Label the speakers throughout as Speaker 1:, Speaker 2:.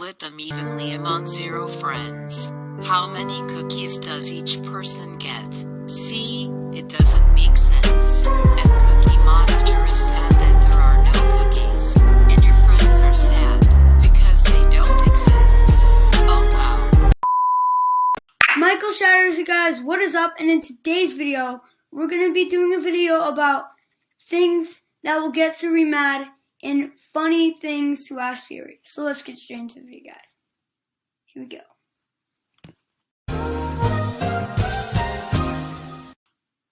Speaker 1: split them evenly among zero friends. How many cookies does each person get? See, it doesn't make sense. And Cookie Monster is sad that there are no cookies. And your friends are sad because they don't exist. Oh wow.
Speaker 2: Michael Shatters, guys, what is up? And in today's video, we're going to be doing a video about things that will get Siri mad and funny things to ask Siri. So let's get straight into the video, guys. Here we go.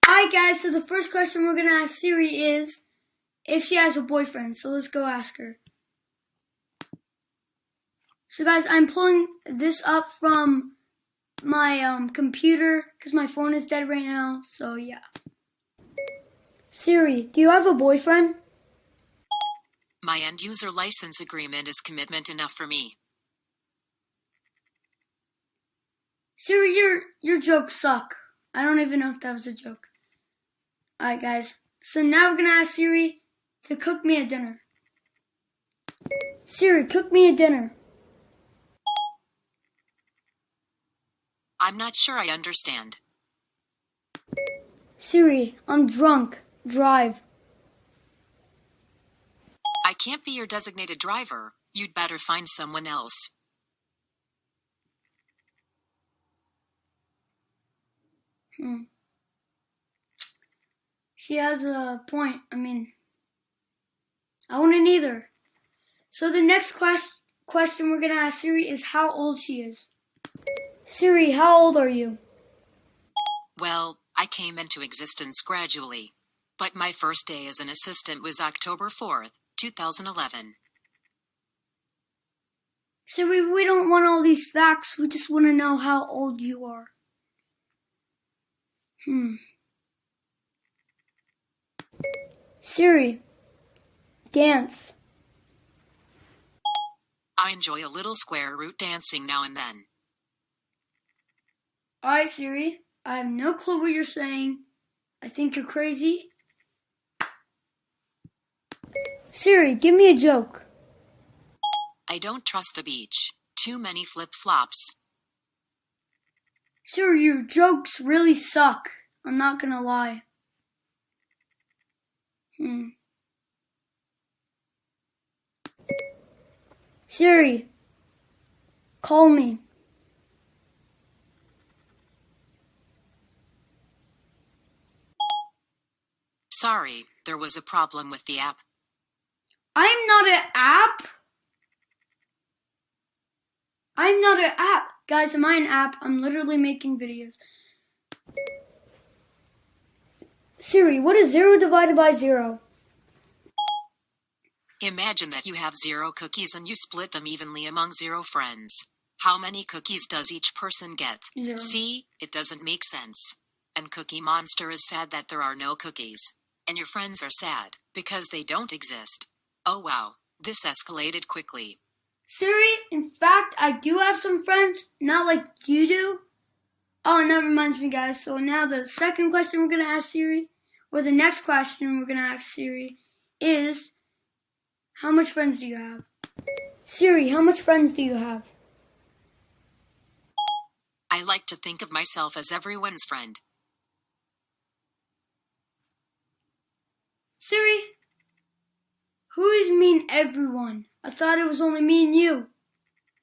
Speaker 2: Alright, guys, so the first question we're going to ask Siri is if she has a boyfriend. So let's go ask her. So, guys, I'm pulling this up from my um, computer because my phone is dead right now. So, yeah. Siri, do you have a boyfriend?
Speaker 1: My end user license agreement is commitment enough for me.
Speaker 2: Siri, your your jokes suck. I don't even know if that was a joke. Alright guys. So now we're gonna ask Siri to cook me a dinner. Siri, cook me a dinner.
Speaker 1: I'm not sure I understand.
Speaker 2: Siri, I'm drunk. Drive.
Speaker 1: Can't be your designated driver. You'd better find someone else.
Speaker 2: Hmm. She has a point. I mean, I wouldn't either. So the next quest- question we're gonna ask Siri is how old she is. Siri, how old are you?
Speaker 1: Well, I came into existence gradually. But my first day as an assistant was October 4th, 2011.
Speaker 2: Siri, we don't want all these facts. We just want to know how old you are. Hmm. Siri, dance.
Speaker 1: I enjoy a little square root dancing now and then.
Speaker 2: Alright, Siri. I have no clue what you're saying. I think you're crazy. Siri, give me a joke.
Speaker 1: I don't trust the beach. Too many flip flops.
Speaker 2: Siri, your jokes really suck. I'm not gonna lie. Hmm. Siri, call me.
Speaker 1: Sorry, there was a problem with the app.
Speaker 2: I'm not an app. I'm not an app. Guys, am I an app? I'm literally making videos. Siri, what is zero divided by zero?
Speaker 1: Imagine that you have zero cookies and you split them evenly among zero friends. How many cookies does each person get?
Speaker 2: Zero.
Speaker 1: See, it doesn't make sense. And Cookie Monster is sad that there are no cookies. And your friends are sad because they don't exist. Oh wow, this escalated quickly.
Speaker 2: Siri, in fact, I do have some friends, not like you do. Oh, and that reminds me, guys. So now the second question we're going to ask Siri, or the next question we're going to ask Siri, is How much friends do you have? Siri, how much friends do you have?
Speaker 1: I like to think of myself as everyone's friend.
Speaker 2: Siri, who you mean everyone? I thought it was only me and you.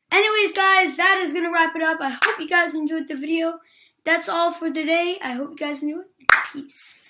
Speaker 2: Anyways, guys, that is going to wrap it up. I hope you guys enjoyed the video. That's all for today. I hope you guys enjoyed. Peace.